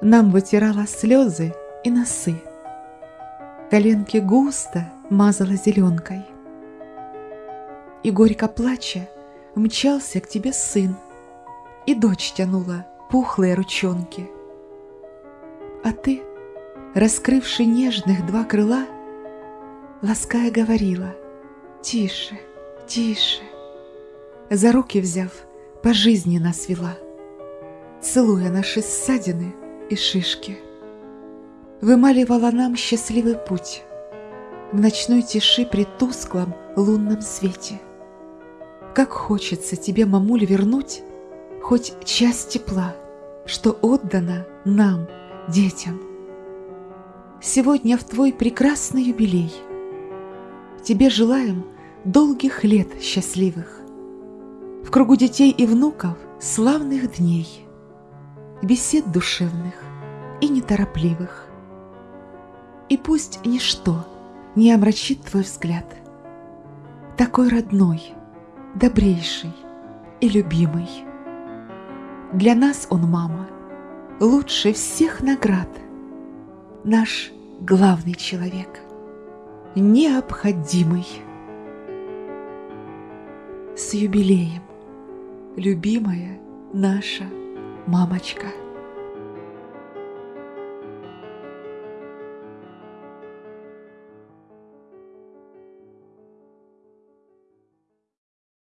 Нам вытирала слезы и носы. Коленки густо мазала зеленкой. И горько плача мчался к тебе сын, И дочь тянула пухлые ручонки. А ты, раскрывши нежных два крыла, Лаская говорила «Тише, тише», За руки взяв, по жизни нас вела, Целуя наши ссадины и шишки. Вымаливала нам счастливый путь В ночной тиши при тусклом лунном свете. Как хочется тебе, мамуль, вернуть Хоть часть тепла, что отдана нам, детям. Сегодня в твой прекрасный юбилей Тебе желаем долгих лет счастливых, В кругу детей и внуков славных дней, Бесед душевных и неторопливых. И пусть ничто не омрачит твой взгляд, Такой родной, добрейший и любимый. Для нас он, мама, лучше всех наград, Наш главный человек, необходимый. С юбилеем, любимая наша мамочка.